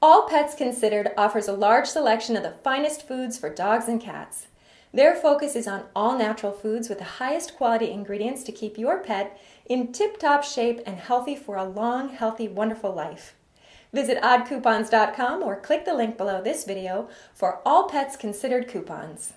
All Pets Considered offers a large selection of the finest foods for dogs and cats. Their focus is on all natural foods with the highest quality ingredients to keep your pet in tip-top shape and healthy for a long, healthy, wonderful life. Visit oddcoupons.com or click the link below this video for All Pets Considered coupons.